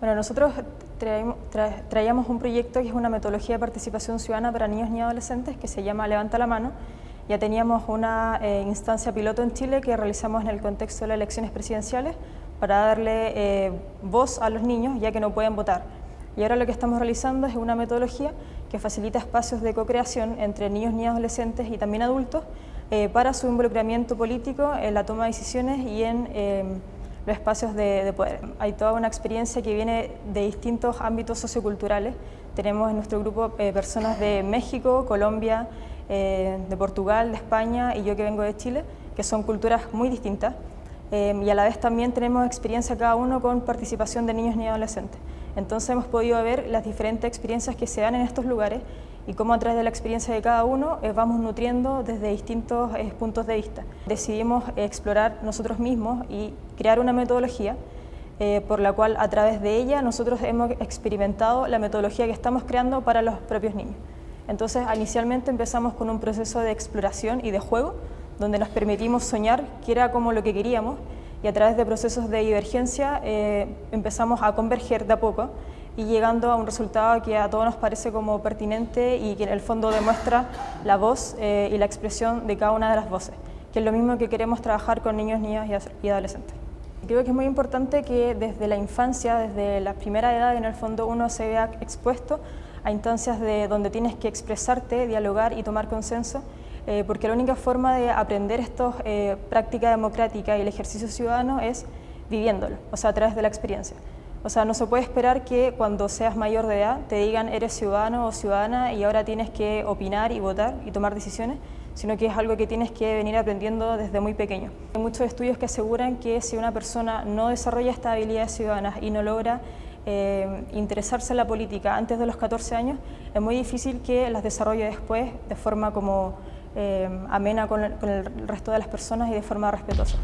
Bueno, nosotros traíamos un proyecto que es una metodología de participación ciudadana para niños y adolescentes que se llama Levanta la Mano. Ya teníamos una eh, instancia piloto en Chile que realizamos en el contexto de las elecciones presidenciales para darle eh, voz a los niños ya que no pueden votar. Y ahora lo que estamos realizando es una metodología que facilita espacios de co-creación entre niños, y adolescentes y también adultos eh, para su involucramiento político en la toma de decisiones y en los espacios de, poder. Hay toda una experiencia que viene de distintos ámbitos socioculturales. Tenemos en nuestro grupo eh, personas de México, Colombia, eh, de Portugal, de España y yo que vengo de Chile, que son culturas muy distintas. Eh, y a la vez también tenemos experiencia cada uno con participación de niños y adolescentes. Entonces hemos podido ver las diferentes experiencias que se dan en estos lugares y cómo a través de la experiencia de cada uno eh, vamos nutriendo desde distintos eh, puntos de vista. Decidimos explorar nosotros mismos y crear una metodología eh, por la cual a través de ella nosotros hemos experimentado la metodología que estamos creando para los propios niños. Entonces inicialmente empezamos con un proceso de exploración y de juego donde nos permitimos soñar que era como lo que queríamos y a través de procesos de divergencia empezamos a converger de a poco y llegando a un resultado que a todos nos parece como pertinente y que en el fondo demuestra la voz eh, y la expresión de cada una de las voces, que es lo mismo que queremos trabajar con niños, niñas y adolescentes. Creo que es muy importante que desde la infancia, desde la primera edad, en el fondo uno se vea expuesto a instancias de donde tienes que expresarte, dialogar y tomar consenso, eh, porque la única forma de aprender esto, eh, práctica democrática y el ejercicio ciudadano es viviéndolo, o sea, a través de la experiencia. O sea, no se puede esperar que cuando seas mayor de edad te digan eres ciudadano o ciudadana y ahora tienes que opinar y votar y tomar decisiones, sino que es algo que tienes que venir aprendiendo desde muy pequeño. Hay muchos estudios que aseguran que si una persona no desarrolla estas habilidades ciudadanas y no logra eh, interesarse en la política antes de los 14 años, es muy difícil que las desarrolle después de forma como eh, amena con el resto de las personas y de forma respetuosa.